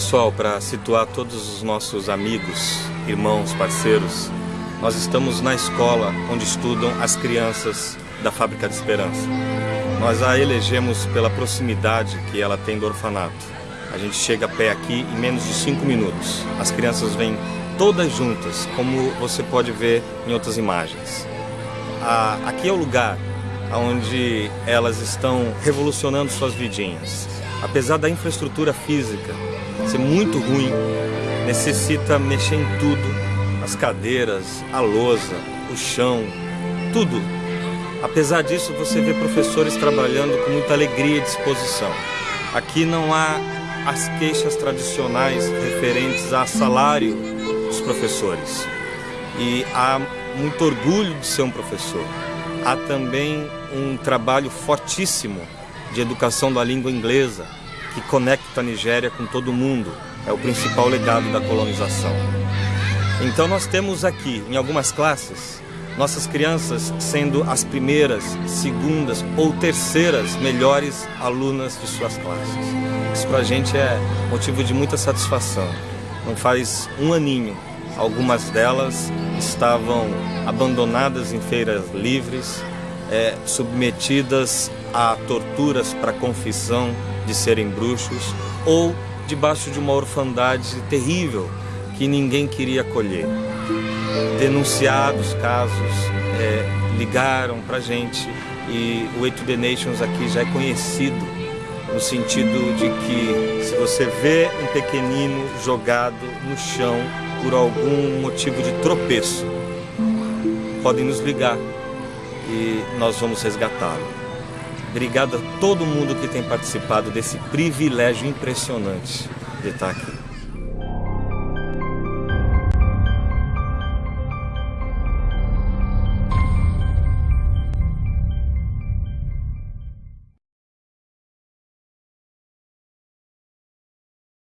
Pessoal, para situar todos os nossos amigos, irmãos, parceiros, nós estamos na escola onde estudam as crianças da Fábrica de Esperança. Nós a elegemos pela proximidade que ela tem do orfanato. A gente chega a pé aqui em menos de cinco minutos. As crianças vêm todas juntas, como você pode ver em outras imagens. aqui é o lugar onde elas estão revolucionando suas vidinhas. Apesar da infraestrutura física ser muito ruim, necessita mexer em tudo, as cadeiras, a lousa, o chão, tudo. Apesar disso, você vê professores trabalhando com muita alegria e disposição. Aqui não há as queixas tradicionais referentes a salário dos professores. E há muito orgulho de ser um professor. Há também um trabalho fortíssimo de educação da língua inglesa, que conecta a Nigéria com todo mundo. É o principal legado da colonização. Então nós temos aqui, em algumas classes, nossas crianças sendo as primeiras, segundas ou terceiras melhores alunas de suas classes. Isso para a gente é motivo de muita satisfação. Não faz um aninho, algumas delas estavam abandonadas em feiras livres, é, submetidas a torturas para confissão de serem bruxos ou debaixo de uma orfandade terrível que ninguém queria acolher. Denunciados casos, é, ligaram para gente e o Way to the Nations aqui já é conhecido no sentido de que se você vê um pequenino jogado no chão por algum motivo de tropeço, podem nos ligar e nós vamos resgatá-lo. Obrigado a todo mundo que tem participado desse privilégio impressionante de estar aqui.